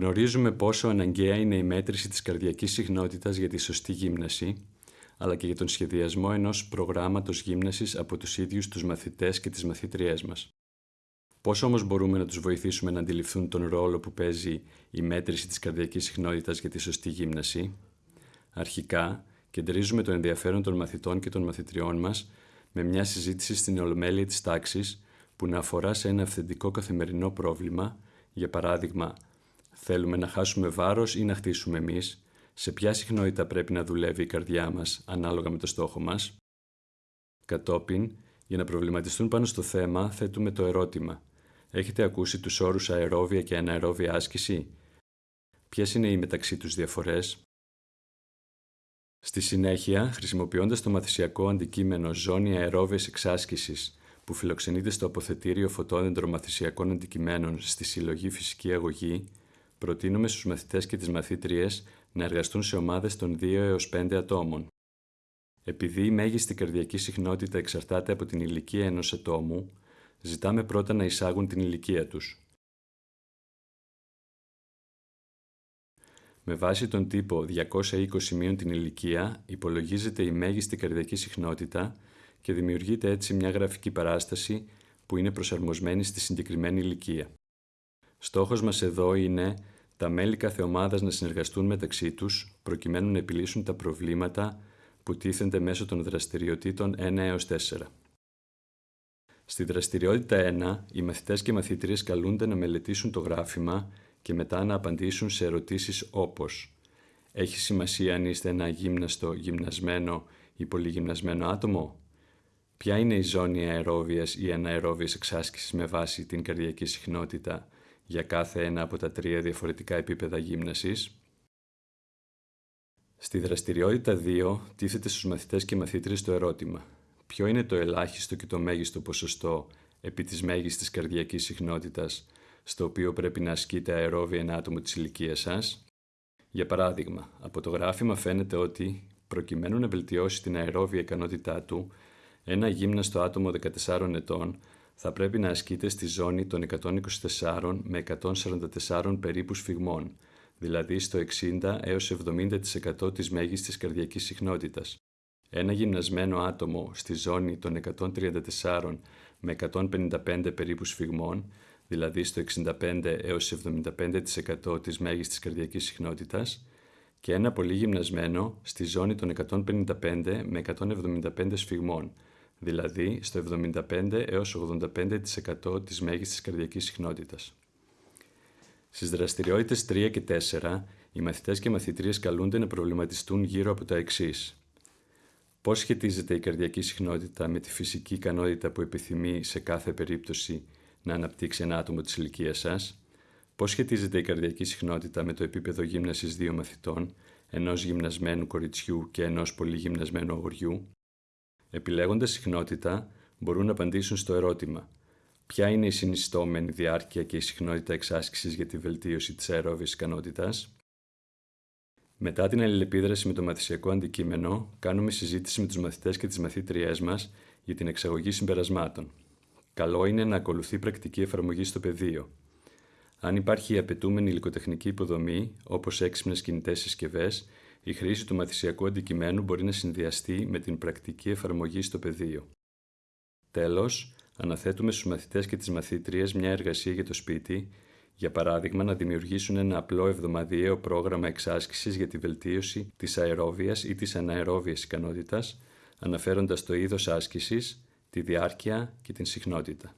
Γνωρίζουμε πόσο αναγκαία είναι η μέτρηση της καρδιακής συχνότητας για τη σωστή γύμναση, αλλά και για τον σχεδιασμό ενός προγράμματος γύμνασης από τους ίδιους τους μαθητές και τις μαθήτριές μας. Πώς όμως μπορούμε να τους βοηθήσουμε να αντιληφθούν τον ρόλο που παίζει η μέτρηση της καρδιακής συχνότητας για τη σωστή γύμναση; Αρχικά, κεντρίζουμε το ενδιαφέρον των μαθητών και των μαθητριών μας με μια συζήτηση στην ολομέλεια της τάξης που να αφορά σε ένα αυθεντικό καθημερινό πρόβλημα, για παράδειγμα, θέλουμε να χάσουμε βάρος ή να χτίσουμε εμείς, σε ποια συχνότητα πρέπει να δουλεύει η καρδιά μας ανάλογα με το στόχο μας; Κατόπιν, για να προβληματιστούν πάνω στο θέμα, θέτουμε το ερώτημα Έχετε ακούσει τους όρους αερόβια και αναερόβια άσκηση; Ποιες είναι οι μεταξύ τους διαφορές; Στη συνέχεια, χρησιμοποιώντας το μαθησιακό αντικείμενο ζώνη αερόβιας εξάσκησης που φιλοξενείται στο αποθετήριο φωτόδεντρο μαθησιακών αντικειμένων στη συλλογή φυσική αγωγή, προτείνουμε στους μαθητές και τις μαθήτριες να εργαστούν σε ομάδες των 2 έως 5 ατόμων. Επειδή η μέγιστη καρδιακή συχνότητα εξαρτάται από την ηλικία ενός ατόμου, ζητάμε πρώτα να εισάγουν την ηλικία τους. Με βάση τον τύπο 220 μείον την ηλικία, υπολογίζεται η μέγιστη καρδιακή συχνότητα και δημιουργείται έτσι μια γραφική παράσταση που είναι προσαρμοσμένη στη συγκεκριμένη ηλικία. Στόχος μας εδώ είναι τα μέλη κάθε ομάδας να συνεργαστούν μεταξύ τους προκειμένου να επιλύσουν τα προβλήματα που τίθενται μέσω των δραστηριοτήτων 1 έως 4. Στη δραστηριότητα 1, οι μαθητές και μαθήτριες καλούνται να μελετήσουν το γράφημα και μετά να απαντήσουν σε ερωτήσεις όπως «Έχει σημασία αν είστε ένα γύμναστο, γυμνασμένο ή πολυγυμνασμένο άτομο» Ποια είναι η ζώνη αερόβιας ή αναερόβιας εξάσκησης με βάση την καρδιακή συχνότητα; Για κάθε ένα από τα τρία διαφορετικά επίπεδα γύμνασης. Στη δραστηριότητα 2 τίθεται στους μαθητές και μαθήτριες το ερώτημα ποιο είναι το ελάχιστο και το μέγιστο ποσοστό επί της μέγιστης καρδιακής συχνότητας στο οποίο πρέπει να ασκείται αερόβια ένα άτομο της ηλικίας σας; Για παράδειγμα, από το γράφημα φαίνεται ότι, προκειμένου να βελτιώσει την αερόβια ικανότητά του, ένα γύμναστο άτομο 14 ετών θα πρέπει να ασκείται στη ζώνη των 124 με 144 περίπου σφιγμών, δηλαδή στο 60 έως 70% της μέγιστης καρδιακής συχνότητας. Ένα γυμνασμένο άτομο στη ζώνη των 134 με 155 περίπου σφιγμών, δηλαδή στο 65 έως 75% της μέγιστης καρδιακής συχνότητας, και ένα πολύ γυμνασμένο στη ζώνη των 155 με 175 σφιγμών, δηλαδή στο 75 έως 85% της μέγιστης καρδιακής συχνότητας. Στις δραστηριότητες 3 και 4, οι μαθητές και μαθητρίες καλούνται να προβληματιστούν γύρω από τα εξής. Πώς σχετίζεται η καρδιακή συχνότητα με τη φυσική ικανότητα που επιθυμεί σε κάθε περίπτωση να αναπτύξει ένα άτομο της ηλικίας σας, πώς σχετίζεται η καρδιακή συχνότητα με το επίπεδο γύμνασης δύο μαθητών, ενός γυμνασμένου κοριτσιού και ενός πολύ γυμνασμένου αγοριού; Επιλέγοντας συχνότητα, μπορούν να απαντήσουν στο ερώτημα ποια είναι η συνιστόμενη διάρκεια και η συχνότητα εξάσκησης για τη βελτίωση της αερόβιας ικανότητας, μετά την αλληλεπίδραση με το μαθησιακό αντικείμενο, κάνουμε συζήτηση με τους μαθητές και τις μαθήτριές μας για την εξαγωγή συμπερασμάτων. Καλό είναι να ακολουθεί πρακτική εφαρμογή στο πεδίο. Αν υπάρχει η απαιτούμενη υλικοτεχνική υποδομή, όπως έξυπνες κινητές συσκευές, η χρήση του μαθησιακού αντικειμένου μπορεί να συνδυαστεί με την πρακτική εφαρμογή στο πεδίο. Τέλος, αναθέτουμε στους μαθητές και τις μαθήτριες μια εργασία για το σπίτι για παράδειγμα, να δημιουργήσουν ένα απλό εβδομαδιαίο πρόγραμμα εξάσκησης για τη βελτίωση της αερόβιας ή της αναερόβιας ικανότητας, αναφέροντας το είδος άσκησης, τη διάρκεια και την συχνότητα.